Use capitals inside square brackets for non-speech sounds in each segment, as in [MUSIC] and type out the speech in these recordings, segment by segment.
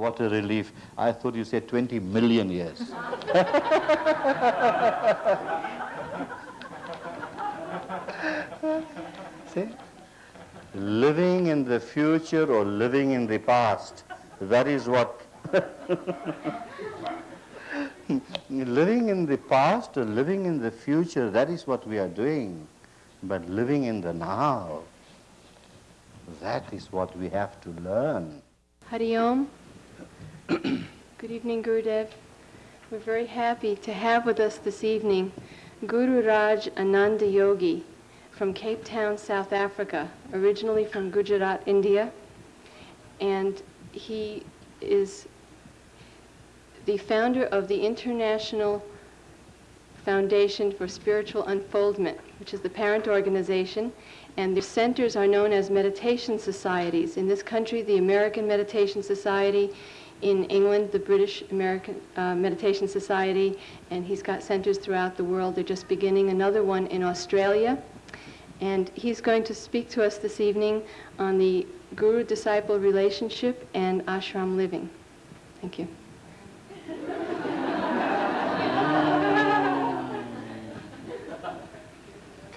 what a relief. I thought you said 20 million years. [LAUGHS] See? Living in the future or living in the past, that is what. [LAUGHS] living in the past or living in the future, that is what we are doing. But living in the now, that is what we have to learn. Hari Om. Good evening, Gurudev. We're very happy to have with us this evening Gururaj Ananda Yogi from Cape Town, South Africa, originally from Gujarat, India. And he is the founder of the International Foundation for Spiritual Unfoldment, which is the parent organization, and their centers are known as meditation societies. In this country, the American Meditation Society, in England, the British American uh, Meditation Society, and he's got centers throughout the world. They're just beginning another one in Australia. And he's going to speak to us this evening on the guru-disciple relationship and ashram living. Thank you.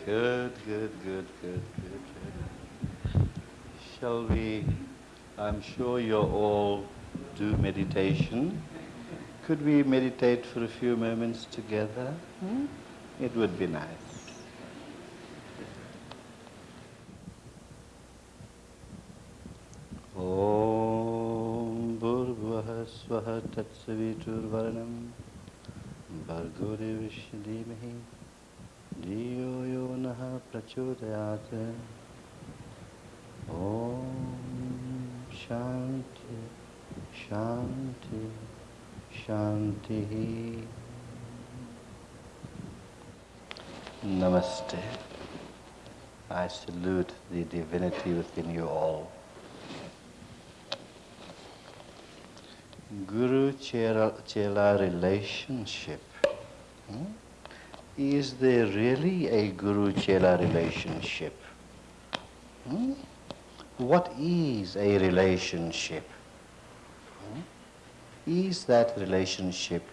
Good, good, good, good, good. Shall we? I'm sure you all do meditation. Could we meditate for a few moments together? Hmm? It would be nice. Om Bhurvaha Swaha Tatsaviturvaranam Bhargo Devrishi Dimahi Diyo Yo नः प्रचोदयात् ॐ शान्ति शान्ति शान्तिः Namaste. I salute the divinity within you all. Guru Chela relationship. Hmm? Is there really a Guru Chela relationship? Hmm? What is a relationship? Hmm? Is that relationship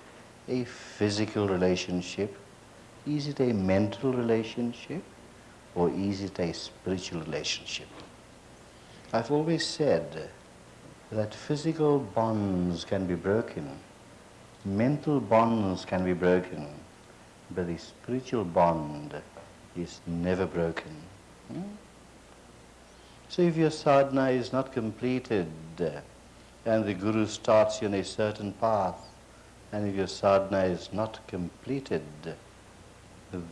a physical relationship? Is it a mental relationship? Or is it a spiritual relationship? I've always said that physical bonds can be broken, mental bonds can be broken, but the spiritual bond is never broken. Hmm? So if your sadhana is not completed and the Guru starts you on a certain path, and if your sadhana is not completed,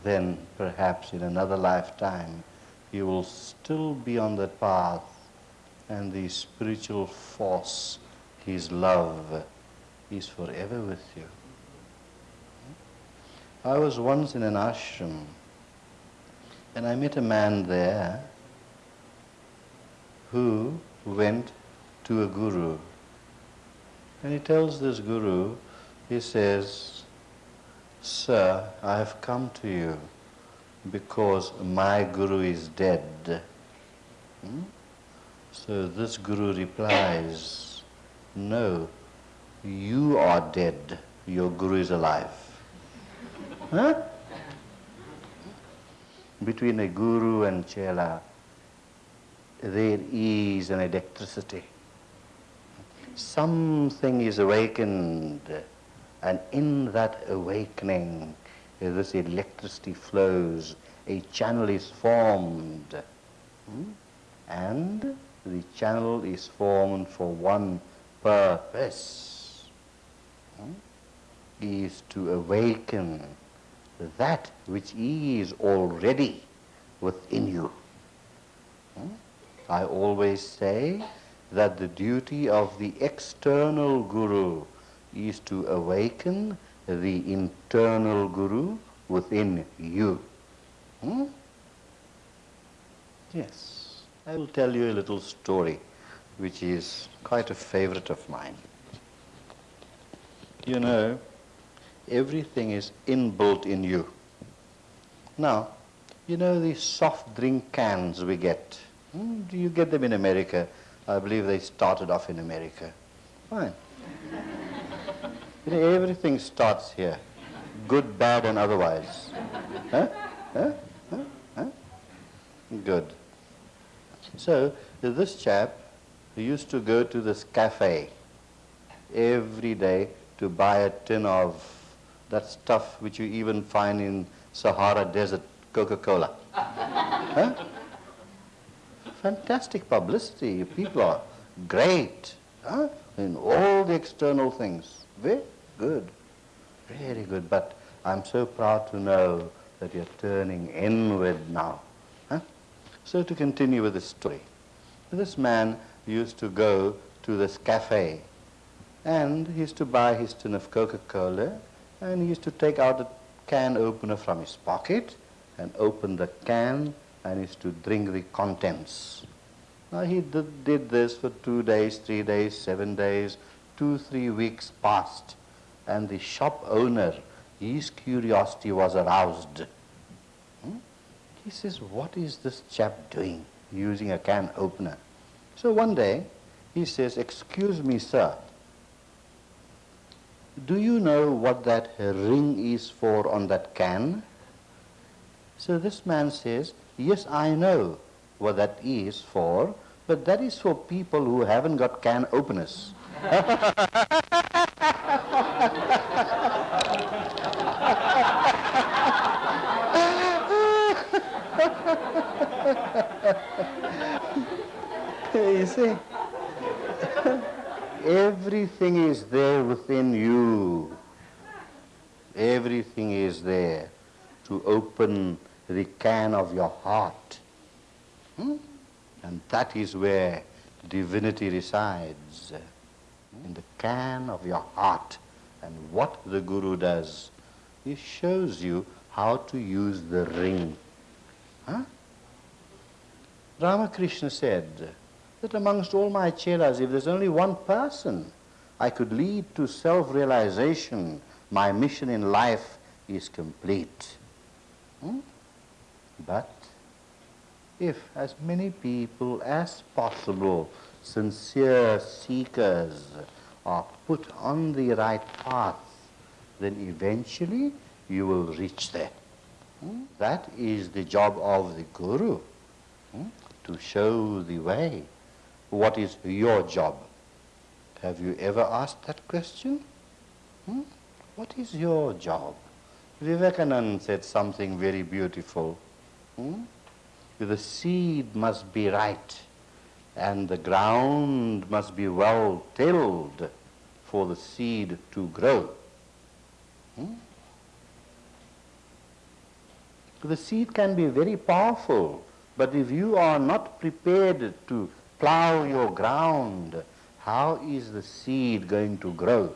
then perhaps in another lifetime you will still be on that path and the spiritual force, His love, is forever with you. I was once in an ashram and I met a man there who went to a guru. And he tells this guru, he says, Sir, I have come to you because my guru is dead. Hmm? So this guru replies, No, you are dead, your guru is alive. Between a guru and chela, there is an electricity. Something is awakened, and in that awakening, this electricity flows, a channel is formed, hmm? and the channel is formed for one purpose, hmm? is to awaken that which is already within you. Hmm? I always say that the duty of the external guru is to awaken the internal guru within you. Hmm? Yes. I will tell you a little story which is quite a favorite of mine. You know, everything is inbuilt in you. Now, you know these soft drink cans we get? Hmm, do you get them in America? I believe they started off in America. Fine. [LAUGHS] you know, everything starts here, good, bad, and otherwise. Huh? Huh? Huh? Huh? Good. So, this chap used to go to this cafe every day to buy a tin of that stuff which you even find in Sahara Desert, Coca-Cola. [LAUGHS] huh? Fantastic publicity. People are great huh? in all the external things. Very good. Very good. But I'm so proud to know that you're turning inward now. Huh? So to continue with the story. This man used to go to this cafe and he used to buy his tin of Coca-Cola and he used to take out a can opener from his pocket and open the can and used to drink the contents. Now he did, did this for two days, three days, seven days, two, three weeks passed and the shop owner, his curiosity was aroused. Hmm? He says, what is this chap doing using a can opener? So one day he says, excuse me sir, do you know what that ring is for on that can? So this man says, yes, I know what that is for, but that is for people who haven't got can openers. [LAUGHS] you see? Everything is there within you. Everything is there to open the can of your heart. Hmm? And that is where divinity resides, in the can of your heart. And what the Guru does, he shows you how to use the ring. Huh? Ramakrishna said, that amongst all my chelas, if there's only one person I could lead to self-realization, my mission in life is complete. Hmm? But if as many people as possible, sincere seekers, are put on the right path, then eventually you will reach there. Hmm? That is the job of the Guru, hmm? to show the way. What is your job? Have you ever asked that question? Hmm? What is your job? Vivekananda said something very beautiful. Hmm? The seed must be right and the ground must be well tilled for the seed to grow. Hmm? The seed can be very powerful, but if you are not prepared to plow your ground, how is the seed going to grow?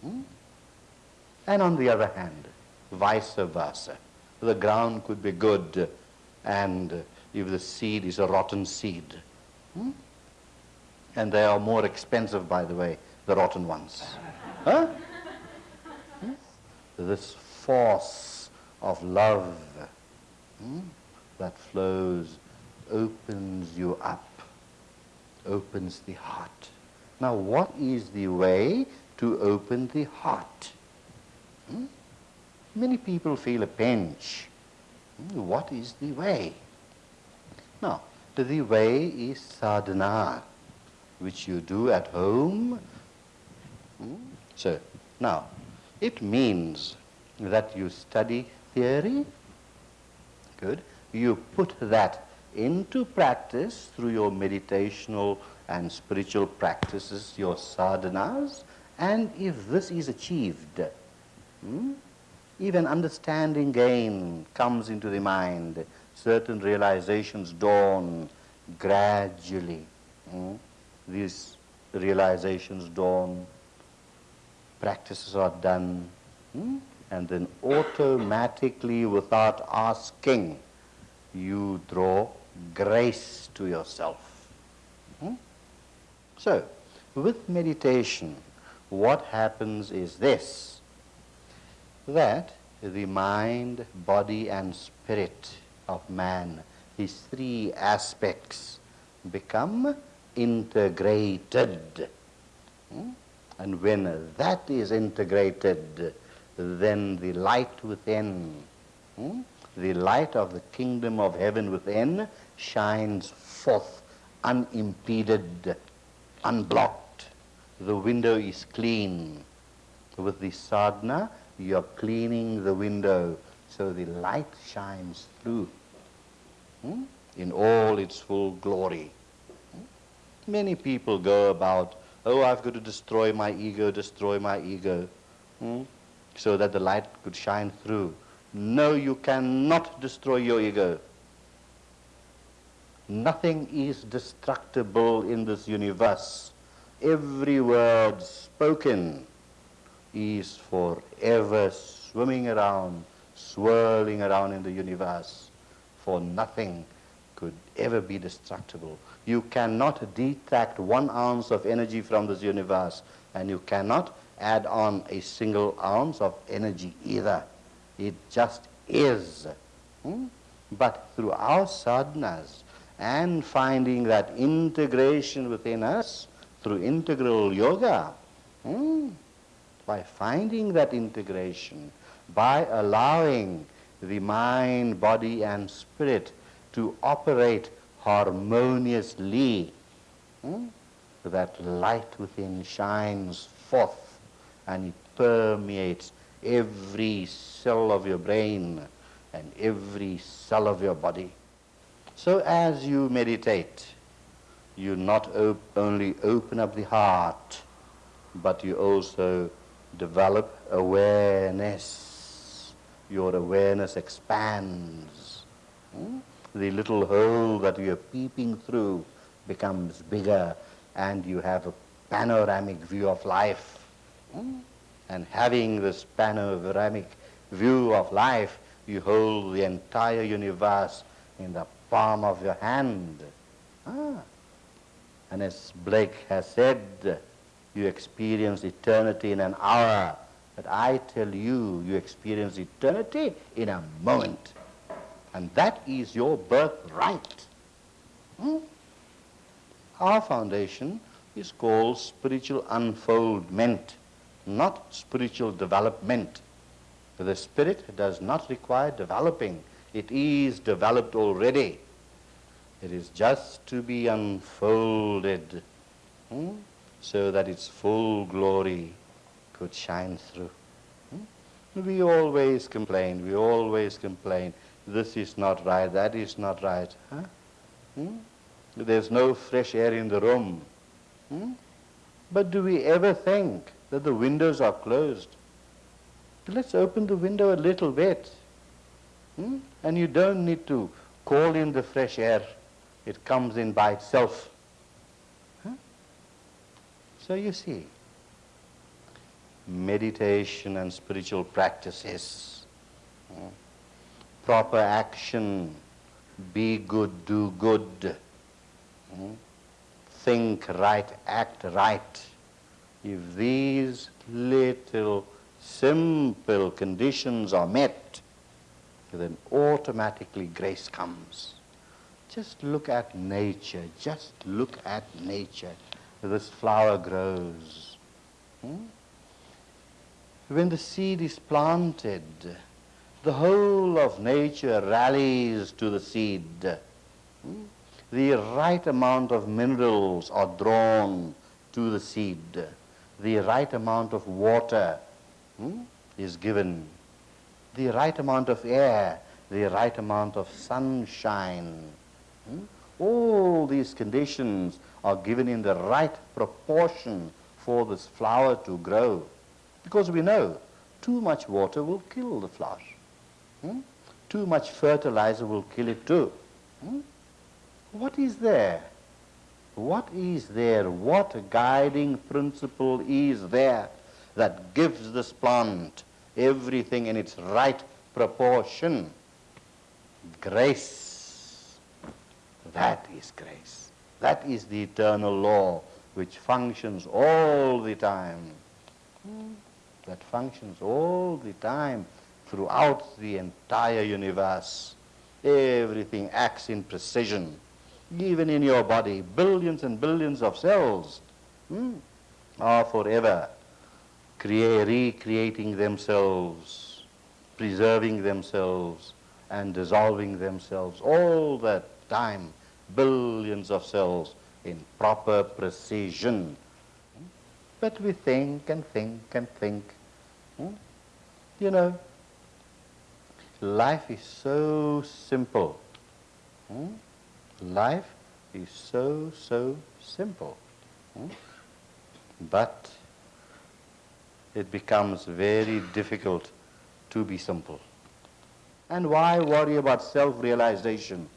Hmm? And on the other hand, vice versa. The ground could be good, and if the seed is a rotten seed, hmm? and they are more expensive, by the way, the rotten ones. Huh? Hmm? This force of love hmm, that flows opens you up opens the heart. Now, what is the way to open the heart? Hmm? Many people feel a pinch. Hmm? What is the way? Now, the way is sadhana, which you do at home. Hmm? So, now, it means that you study theory. Good. You put that into practice through your meditational and spiritual practices, your sadhanas, and if this is achieved, hmm, an understanding gain comes into the mind, certain realizations dawn gradually. Hmm, these realizations dawn, practices are done, hmm, and then automatically, without asking, you draw grace to yourself. Hmm? So, with meditation, what happens is this, that the mind, body and spirit of man, his three aspects become integrated. Hmm? And when that is integrated, then the light within, hmm, the light of the kingdom of heaven within shines forth unimpeded, unblocked. The window is clean. With the sadhana, you're cleaning the window so the light shines through hmm, in all its full glory. Hmm? Many people go about, oh, I've got to destroy my ego, destroy my ego, hmm, so that the light could shine through. No, you cannot destroy your ego. Nothing is destructible in this universe. Every word spoken is forever swimming around, swirling around in the universe, for nothing could ever be destructible. You cannot detract one ounce of energy from this universe, and you cannot add on a single ounce of energy either. It just is. Hmm? But through our sadhanas and finding that integration within us through integral yoga, hmm? By finding that integration, by allowing the mind, body, and spirit to operate harmoniously, hmm? that light within shines forth and it permeates every cell of your brain and every cell of your body. So as you meditate, you not op only open up the heart, but you also develop awareness. Your awareness expands. Hmm? The little hole that you're peeping through becomes bigger and you have a panoramic view of life. Hmm? And having this panoramic view of life, you hold the entire universe in the palm of your hand. Ah. And as Blake has said, you experience eternity in an hour. But I tell you, you experience eternity in a moment. And that is your birthright. Hmm? Our foundation is called spiritual unfoldment, not spiritual development. The spirit does not require developing. It is developed already. It is just to be unfolded hmm, so that its full glory could shine through. Hmm? We always complain, we always complain, this is not right, that is not right. Huh? Hmm? There's no fresh air in the room. Hmm? But do we ever think that the windows are closed? Let's open the window a little bit. Hmm? And you don't need to call in the fresh air. It comes in by itself. So you see, meditation and spiritual practices, hmm? proper action, be good, do good, hmm? think right, act right. If these little simple conditions are met, then automatically grace comes. Just look at nature. Just look at nature. This flower grows. Hmm? When the seed is planted, the whole of nature rallies to the seed. Hmm? The right amount of minerals are drawn to the seed. The right amount of water hmm, is given, the right amount of air, the right amount of sunshine. Hmm? All these conditions are given in the right proportion for this flower to grow. Because we know too much water will kill the flower. Hmm? Too much fertilizer will kill it too. Hmm? What is there? What is there? What guiding principle is there that gives this plant everything in its right proportion. Grace. That is grace. That is the eternal law which functions all the time. That functions all the time throughout the entire universe. Everything acts in precision. Even in your body, billions and billions of cells. Hmm? are forever crea- recreating themselves, preserving themselves, and dissolving themselves all the time, billions of cells in proper precision. But we think and think and think. Hmm? You know, life is so simple. Hmm? Life is so, so simple. Hmm? But it becomes very difficult to be simple. And why worry about self-realization?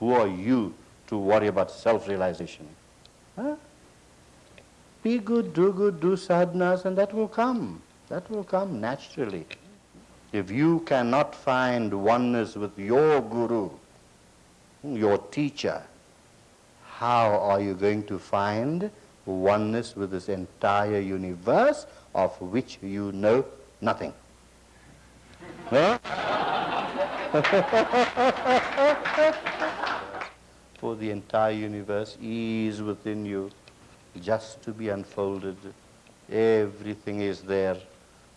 Who are you to worry about self-realization? Huh? Be good, do good, do sadhanas, and that will come. That will come naturally. If you cannot find oneness with your guru, your teacher, how are you going to find oneness with this entire universe of which you know nothing? Huh? [LAUGHS] For the entire universe is within you, just to be unfolded. Everything is there,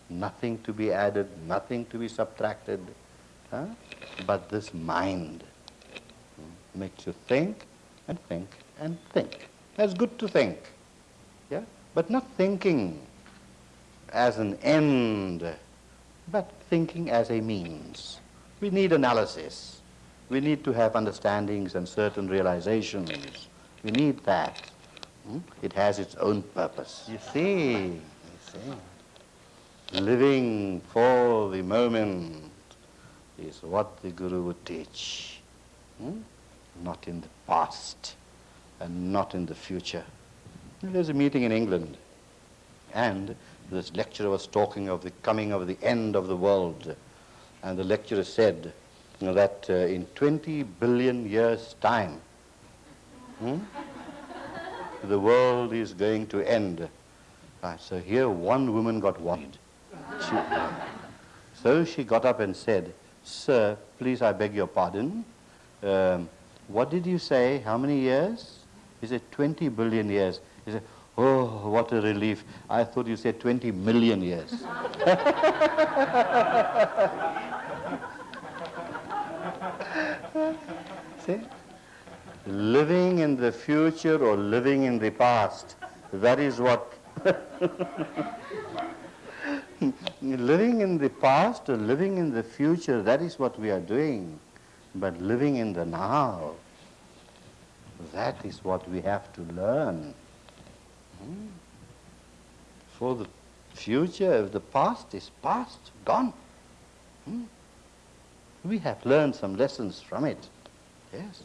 nothing to be added, nothing to be subtracted. Huh? But this mind hmm, makes you think and think and think. That's good to think, yeah? But not thinking as an end, but thinking as a means. We need analysis. We need to have understandings and certain realizations. We need that. Hmm? It has its own purpose. You see, you see. Living for the moment is what the Guru would teach. Hmm? Not in the past and not in the future. There's a meeting in England and this lecturer was talking of the coming of the end of the world. And the lecturer said that uh, in 20 billion years' time, hmm, the world is going to end. Ah, so here one woman got worried. She, so she got up and said, Sir, please, I beg your pardon. Um, what did you say? How many years? He said, 20 billion years. He said, Oh, what a relief. I thought you said 20 million years. [LAUGHS] [LAUGHS] See? Living in the future or living in the past, that is what. [LAUGHS] living in the past or living in the future, that is what we are doing. But living in the now, that is what we have to learn. Hmm. For the future, if the past is past, gone. Hmm. We have learned some lessons from it. Yes.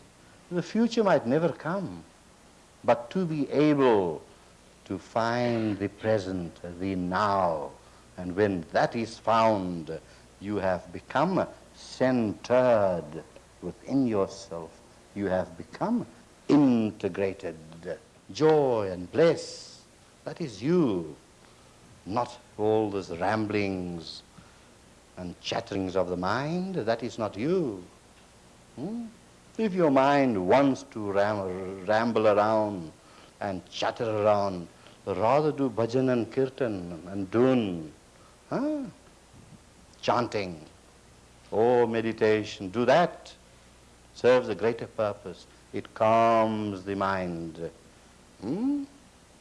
The future might never come, but to be able to find the present, the now, and when that is found, you have become centered within yourself. You have become integrated. Joy and bliss, that is you, not all those ramblings and chatterings of the mind, that is not you. Hmm? If your mind wants to ram- ramble around and chatter around, rather do bhajan and kirtan and dhun, huh? chanting or meditation. Do that. Serves a greater purpose. It calms the mind. Hmm?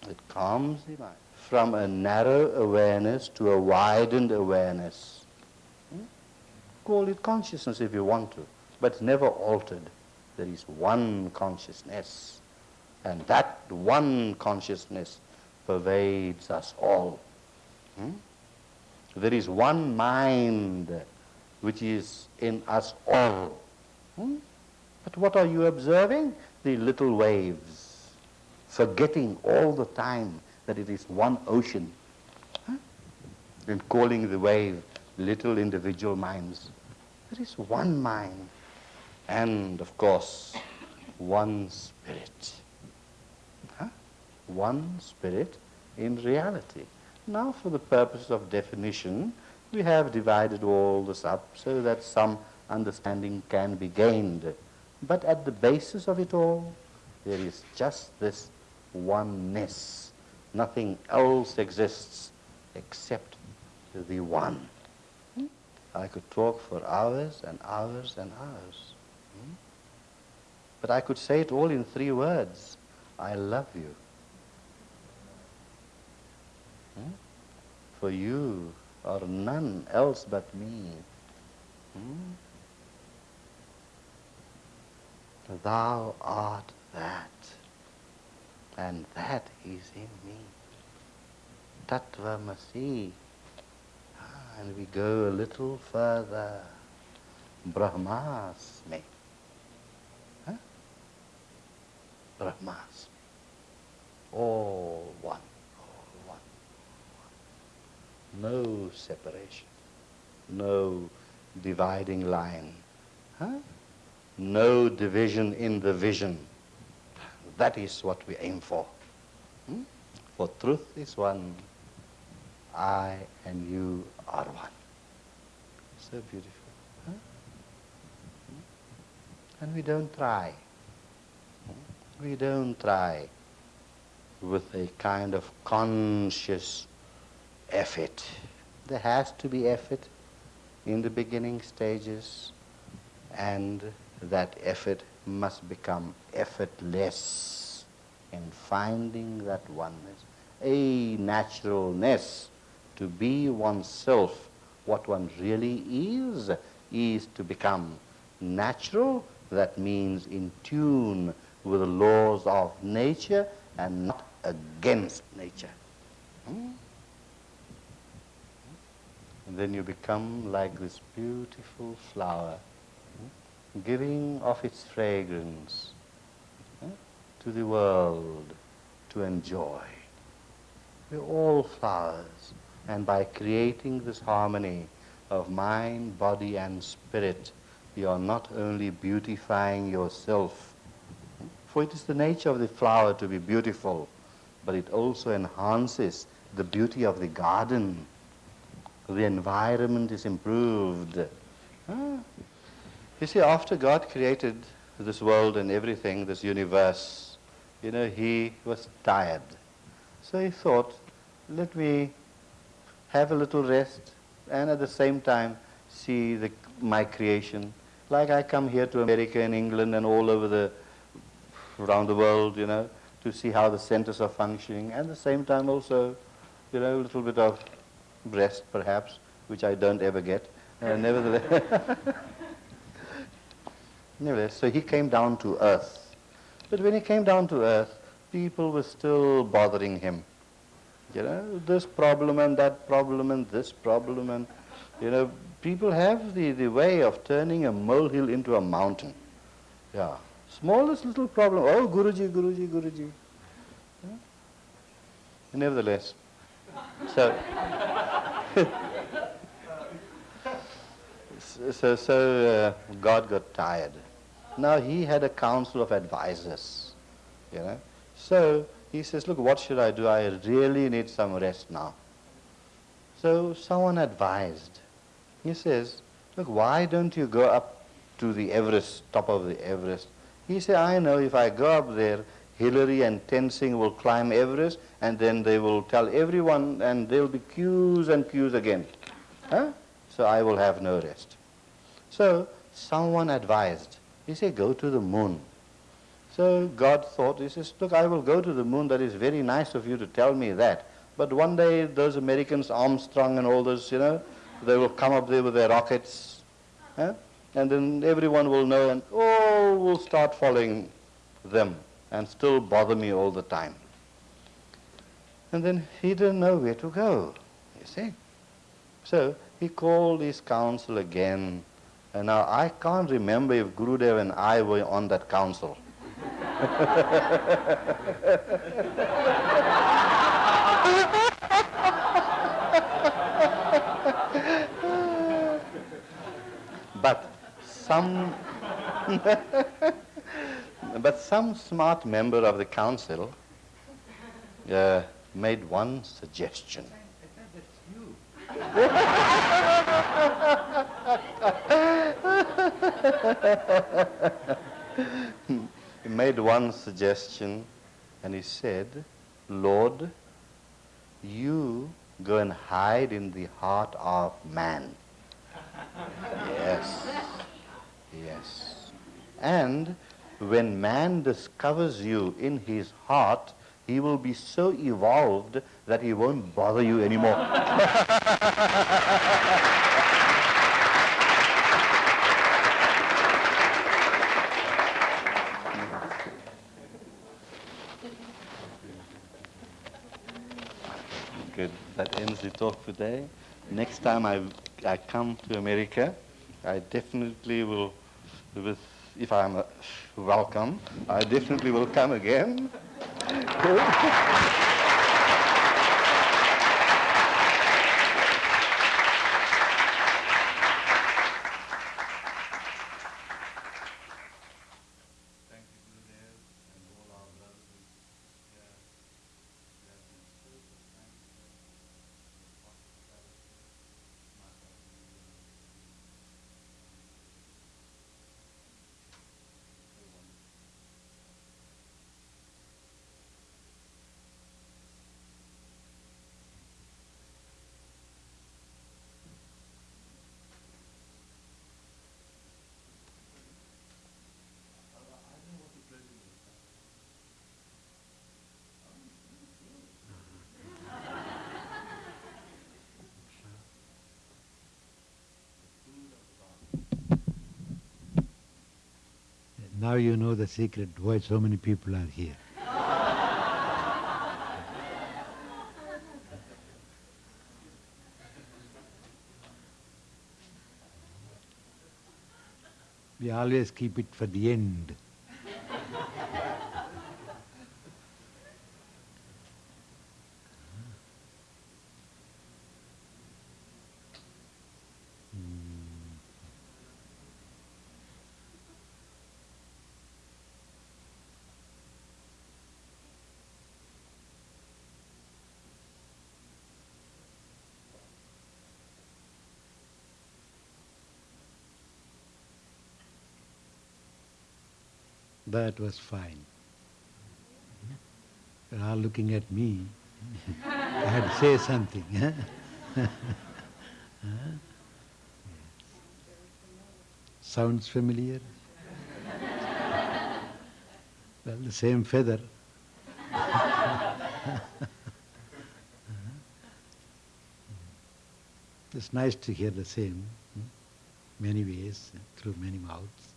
It calms the mind. From a narrow awareness to a widened awareness. Call it consciousness if you want to, but never altered. There is one consciousness, and that one consciousness pervades us all. Hmm? There is one mind which is in us all. Hmm? But what are you observing? The little waves, forgetting all the time that it is one ocean, and calling the wave little individual minds. There is one mind, and of course, one spirit. Huh? One spirit in reality. Now, for the purpose of definition, we have divided all this up so that some understanding can be gained. But at the basis of it all, there is just this oneness, Nothing else exists except the one. I could talk for hours and hours and hours. Hmm? But I could say it all in three words. I love you. Hmm? For you are none else but me. Hmm? Thou art that, and that is in me. Tattvamasi. And we go a little further. Brahmasmi. Huh? Brahmasmi. All one, all one, one. No separation, no dividing line. Huh? No division in the vision. That is what we aim for. Hmm? For truth is one, I and you are one. So beautiful. Huh? And we don't try. We don't try with a kind of conscious effort. There has to be effort in the beginning stages and that effort must become effortless in finding that oneness, a naturalness to be oneself. What one really is, is to become natural. That means in tune with the laws of nature and not against nature. Hmm? And then you become like this beautiful flower giving of its fragrance eh, to the world to enjoy. We're all flowers, and by creating this harmony of mind, body, and spirit, you are not only beautifying yourself, for it is the nature of the flower to be beautiful, but it also enhances the beauty of the garden. The environment is improved. Ah, you see, after God created this world and everything, this universe, you know, he was tired. So he thought, let me have a little rest and at the same time see the, my creation. Like I come here to America and England and all over the, around the world, you know, to see how the centers are functioning and at the same time also, you know, a little bit of rest perhaps, which I don't ever get. Uh, [LAUGHS] nevertheless. [LAUGHS] Nevertheless, so he came down to earth. But when he came down to earth, people were still bothering him. You know, this problem and that problem and this problem and, you know, people have the, the way of turning a molehill into a mountain. Yeah. Smallest little problem. Oh, Guruji, Guruji, Guruji. Yeah. Nevertheless, so [LAUGHS] so, so uh, God got tired. Now he had a council of advisors, you know. So he says, look, what should I do? I really need some rest now. So someone advised. He says, look, why don't you go up to the Everest, top of the Everest? He said, I know if I go up there, Hillary and Tenzing will climb Everest, and then they will tell everyone, and there will be queues and queues again. Huh? So I will have no rest. So someone advised, he said, go to the moon. So God thought, he says, look, I will go to the moon. That is very nice of you to tell me that. But one day those Americans, Armstrong and all those, you know, they will come up there with their rockets. Huh? And then everyone will know and oh, all will start following them and still bother me all the time. And then he didn't know where to go, you see. So he called his council again and now I can't remember if Gurudev and I were on that council. [LAUGHS] but some [LAUGHS] but some smart member of the council uh, made one suggestion. [LAUGHS] made one suggestion and he said, Lord, you go and hide in the heart of man. Yes. Yes. And when man discovers you in his heart, he will be so evolved that he won't bother you anymore. [LAUGHS] Good. That ends the talk today. Next time I, I come to America, I definitely will, with, if I'm uh, welcome, I definitely will come again. [LAUGHS] Now you know the secret why so many people are here. we always keep it for the end. That was fine. They're all looking at me. I had to say something. Huh? Sounds familiar? well, the same feather. it's nice to hear the same, hmm? many ways, through many mouths.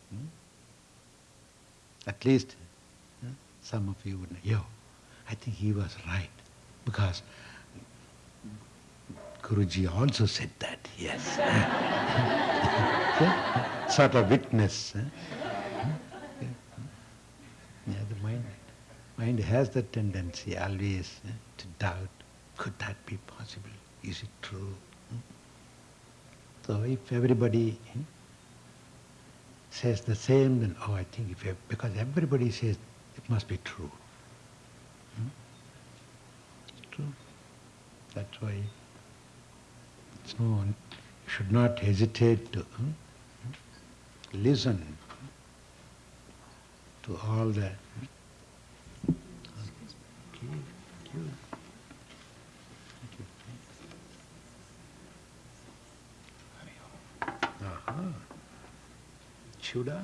At least some of you would know, yo, I think he was right. Because Guruji also said that, yes. [LAUGHS] Sort of witness. Yeah, the mind, mind has the tendency always to doubt, could that be possible? Is it true? Hmm? So if everybody hmm, says the same, then oh, I think if because everybody says it must be true. Hmm? It's true. That's why it's no, you should not hesitate to hmm, listen to all the. hmm. Thank you. Thank you. Aha. Chuda?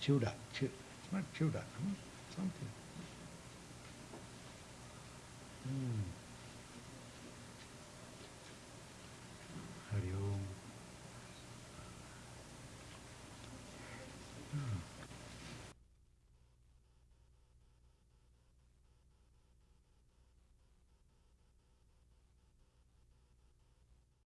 Chuda. Chu- It's not chuda. hmm? Something. Hmm.